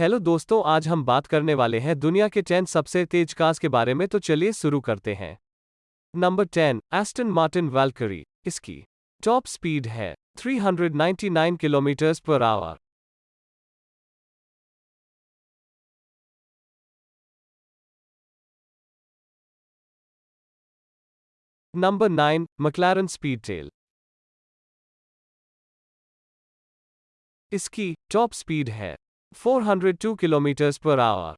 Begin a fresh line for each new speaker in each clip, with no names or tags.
Hello दोस्तों, आज हम बात करने वाले हैं दुनिया के 10 सबसे तेज कार्स के बारे में तो चलिए शुरू करते हैं। नंबर 10 एस्टन मार्टिन वेलकरी इसकी टॉप स्पीड है 399 kilometre per hour number nine 9 Speedtail इसकी टॉप स्पीड है 402 km per hour.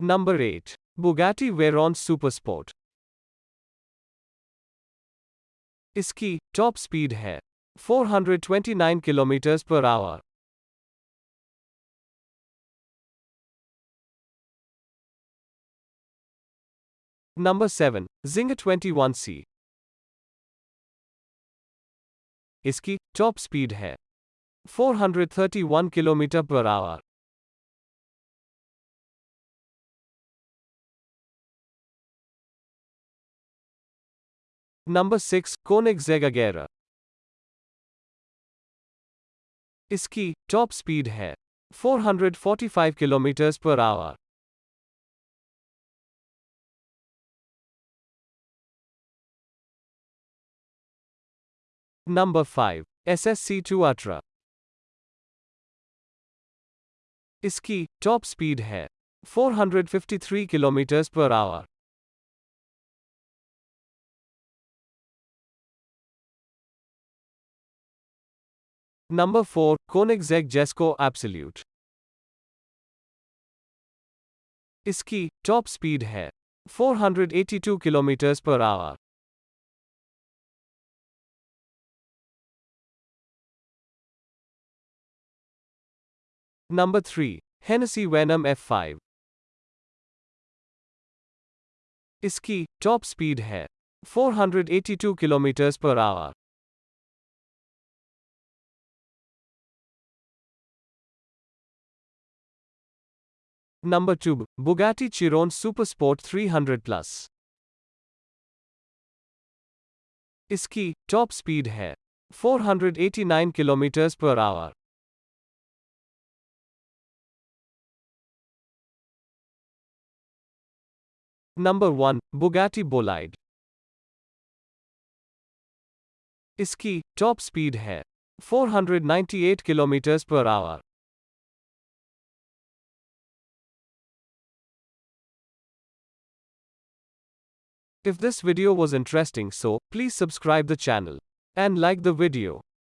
Number 8. Bugatti Veyron Supersport. Iski, top speed है 429 km per hour. Number 7. Czinger 21C. इसकी टॉप स्पीड है। 431 kilometre per hour number six conic इसकी top speed है। 445 kilometre per hour Number 5. SSC Tuatara. Iski, top speed hai. 453 km per hour. Number 4. Koenigsegg Jesko Absolute. Iski, top speed hai. 482 km per hour. Number 3. Hennessy Venom F5. इसकी top speed है 482 kilometers per hour. Number 2. Bugatti Chiron Supersport 300 Plus. इसकी top speed है 489 kilometers per hour. Number 1. Bugatti Bolide. इसकी top speed है 498 kilometre per our If this video was interesting so, please subscribe the channel and like the video.